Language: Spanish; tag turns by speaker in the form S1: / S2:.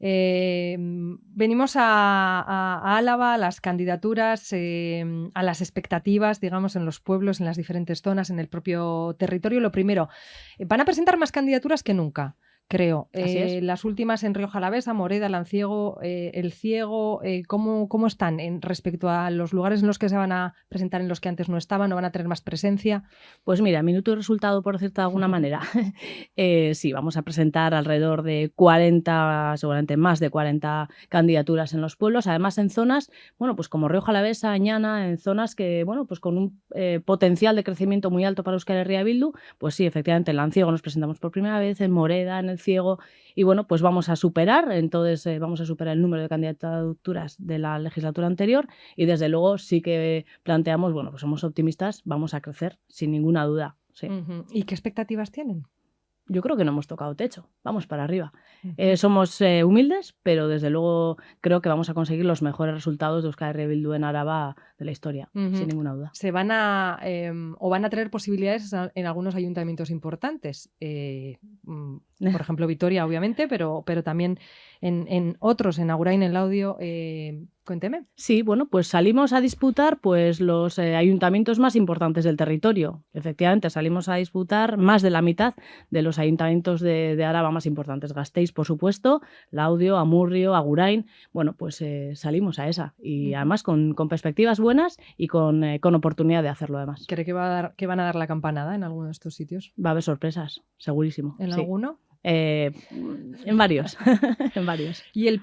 S1: eh, venimos a, Álava, a las candidaturas, eh, a las expectativas, digamos, en los pueblos, en las diferentes zonas, en el propio territorio. Lo primero, van a presentar más candidaturas que nunca creo. Eh, las últimas en Río Jalavesa, Moreda, Lanciego, eh, El Ciego, eh, ¿cómo, ¿cómo, están en respecto a los lugares en los que se van a presentar en los que antes no estaban, no van a tener más presencia?
S2: Pues mira, minuto y resultado, por decirte de alguna manera. sí, vamos a presentar alrededor de 40, seguramente más de 40 candidaturas en los pueblos, además en zonas, bueno, pues como Río Jalavesa, Añana, en zonas que, bueno, pues con un potencial de crecimiento muy alto para Euskal Herria Bildu, pues sí, efectivamente, en Lanciego nos presentamos por primera vez, en Moreda, en El ciego y bueno, pues vamos a superar, entonces eh, vamos a superar el número de candidaturas de la legislatura anterior y desde luego sí que planteamos, bueno, pues somos optimistas, vamos a crecer sin ninguna duda.
S1: ¿Y qué expectativas tienen?
S2: Yo creo que no hemos tocado techo, vamos para arriba. Eh, somos eh, humildes, pero desde luego creo que vamos a conseguir los mejores resultados de Euskal Bildu en Araba de la historia, sin ninguna duda.
S1: Se van a, em, o van a tener posibilidades en algunos ayuntamientos importantes, eh, mm, por ejemplo Vitoria obviamente, pero, pero también en, otros, en Agurain, en Laudio, Cuénteme.
S2: Sí, bueno, pues salimos a disputar pues los eh, ayuntamientos más importantes del territorio. Efectivamente, salimos a disputar más de la mitad de los ayuntamientos de, de Araba más importantes. Gasteiz, por supuesto, Laudio, Amurrio, Agurain. Bueno, pues eh, salimos a esa. Y además con, perspectivas buenas y con, eh, con, oportunidad de hacerlo además.
S1: ¿Cree que, va a dar, que van a dar la campanada en alguno de estos sitios?
S2: Va a haber sorpresas, segurísimo.
S1: ¿En alguno?
S2: en varios, en varios.
S1: ¿Y el